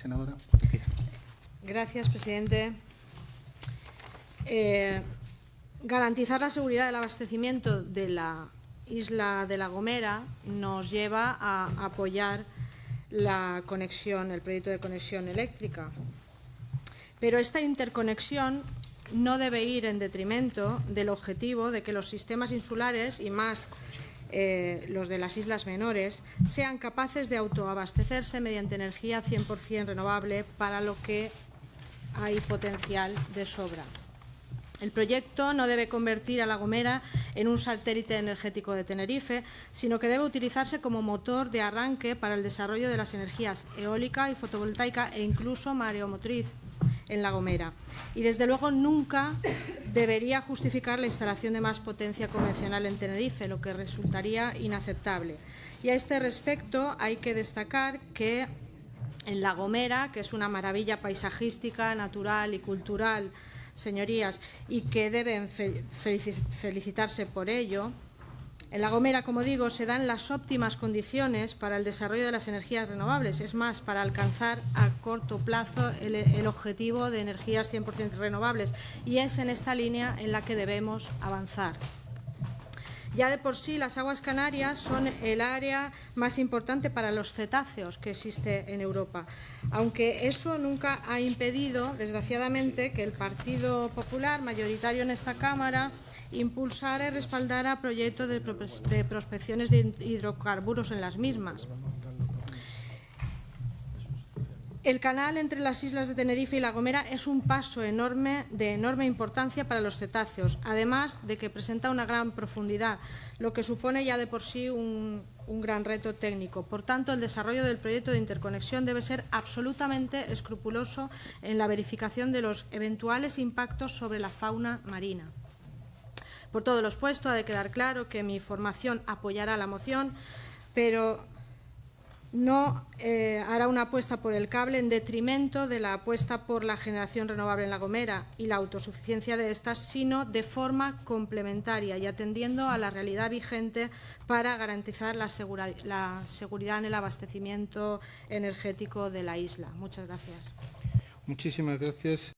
Senadora. Gracias, presidente. Eh, garantizar la seguridad del abastecimiento de la isla de La Gomera nos lleva a apoyar la conexión, el proyecto de conexión eléctrica. Pero esta interconexión no debe ir en detrimento del objetivo de que los sistemas insulares y más eh, los de las islas menores sean capaces de autoabastecerse mediante energía 100% renovable para lo que hay potencial de sobra. El proyecto no debe convertir a La Gomera en un satélite energético de Tenerife, sino que debe utilizarse como motor de arranque para el desarrollo de las energías eólica y fotovoltaica e incluso mareomotriz en La Gomera. Y desde luego nunca debería justificar la instalación de más potencia convencional en Tenerife, lo que resultaría inaceptable. Y a este respecto hay que destacar que en La Gomera, que es una maravilla paisajística, natural y cultural, señorías, y que deben felicitarse por ello. En La Gomera, como digo, se dan las óptimas condiciones para el desarrollo de las energías renovables, es más, para alcanzar a corto plazo el, objetivo de energías 100% renovables. Y es en esta línea en la que debemos avanzar. Ya de por sí las aguas canarias son el área más importante para los cetáceos que existe en Europa, aunque eso nunca ha impedido, desgraciadamente, que el Partido Popular, mayoritario en esta Cámara, impulsara y respaldara proyectos de, prospecciones de hidrocarburos en las mismas. El canal entre las islas de Tenerife y La Gomera es un paso enorme de enorme importancia para los cetáceos, además de que presenta una gran profundidad, lo que supone ya de por sí un gran reto técnico. Por tanto, el desarrollo del proyecto de interconexión debe ser absolutamente escrupuloso en la verificación de los eventuales impactos sobre la fauna marina. Por todo lo expuesto, ha de quedar claro que mi formación apoyará la moción, pero no eh, hará una apuesta por el cable en detrimento de la apuesta por la generación renovable en La Gomera y la autosuficiencia de estas, sino de forma complementaria y atendiendo a la realidad vigente para garantizar la, la seguridad en el abastecimiento energético de la isla. Muchas gracias. Muchísimas gracias.